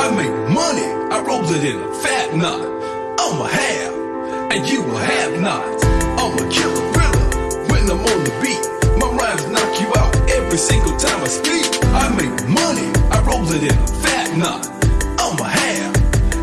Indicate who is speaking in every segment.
Speaker 1: I make money, I roll it in a fat knot. I'm a have, and you a have not. I'm a killer thriller when I'm on the beat. My rhymes knock you out every single time I speak. I make money, I roll it in a fat knot. I'm a have,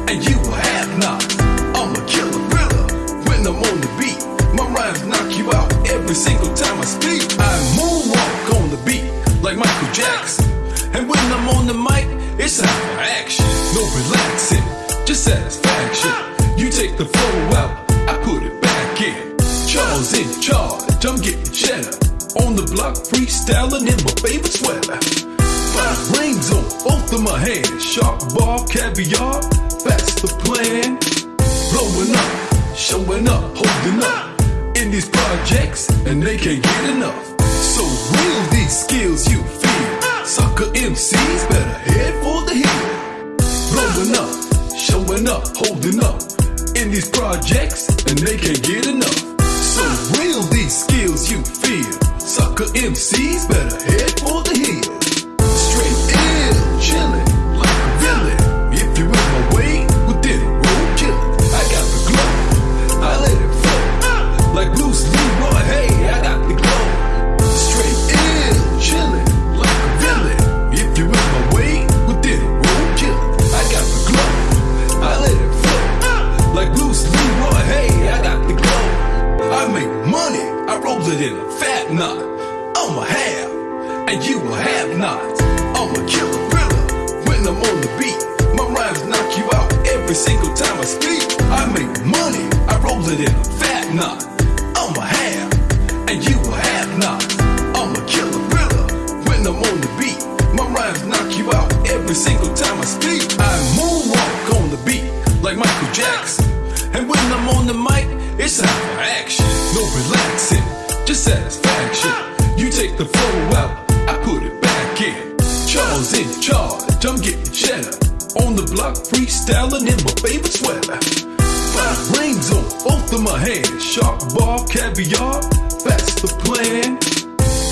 Speaker 1: and you a have not. I'm a killer thriller when I'm on the beat. My rhymes knock you out every single time I speak. I moonwalk on the beat like Michael Jackson. And when I'm on the mic, it's time for action. No relaxing, just satisfaction. You take the flow out, I put it back in. Charles in charge, I'm getting cheddar. On the block, freestyling in my favorite sweater. Five rings on both of my hands. Shark ball, caviar, that's the plan. Blowing up, showing up, holding up. In these projects, and they can't get enough. So real these skills you feel. Sucker MCs better head for the hill. Blowing up, showing up, holding up. In these projects, and they can't get enough. So real these skills you feel. Sucker MCs better head hey, I got the glow. I make money, I roll it in a fat knot. I'm a have, and you a have not. I'm a killer thriller when I'm on the beat. My rhymes knock you out every single time I speak. I make money, I roll it in a fat knot. I'm a have, and you a have not. I'm a killer thriller when I'm on the beat. My rhymes knock you out every single time I speak. I moonwalk on the beat like Michael Jackson. And when I'm on the mic, it's time for action. No relaxing, just satisfaction. You take the flow out, I put it back in. Charles in charge, I'm getting cheddar. On the block, freestyling in my favorite sweater. Five rings on both of my hands. Shark ball, caviar, that's the plan.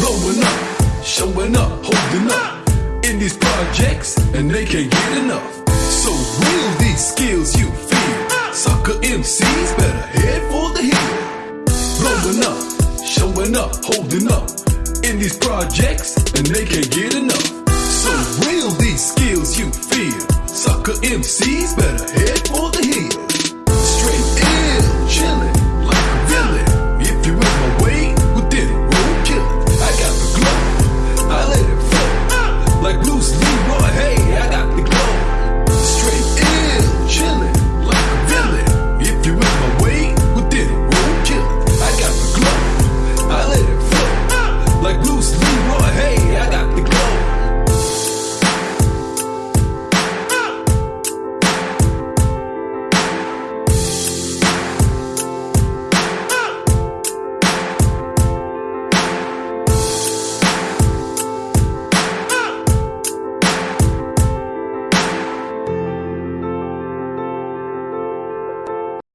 Speaker 1: Blowing up, showing up, holding up. In these projects, and they can't get enough. So real these skills you feel. Sucker MCs better head for the hill. Blowing up, showing up, holding up. In these projects, and they can't get enough. So real these skills you feel. Sucker MCs better head for the hill.